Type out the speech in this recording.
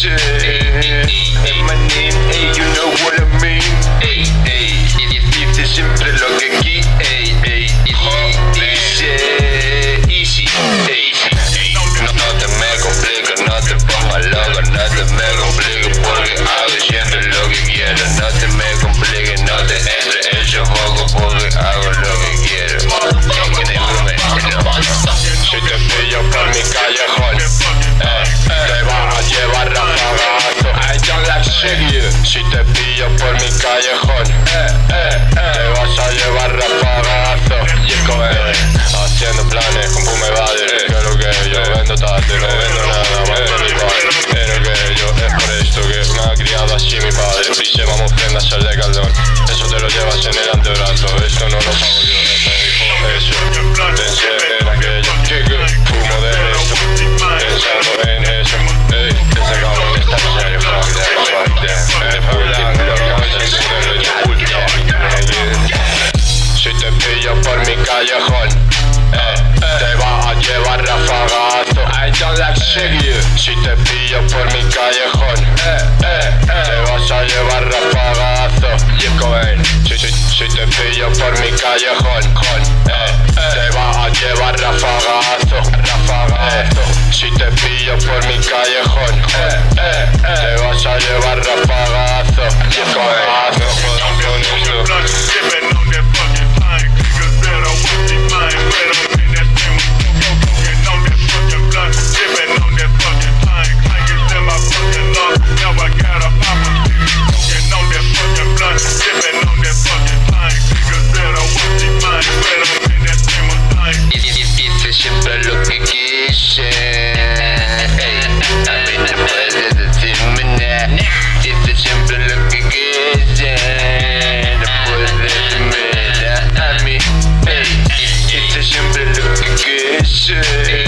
shit. Si te pillo por mi callejón, eh, eh, eh, te vas a llevar rapagazo. Y es Si te pillo por mi callejón, eh, eh, eh, te vas a llevar rafagazo. Si, si, si te pillo por mi callejón, te vas a llevar rafagazo. rafagazo. si te pillo por mi callejón, te vas a llevar rafagazo. shit.